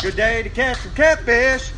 Good day to catch some catfish.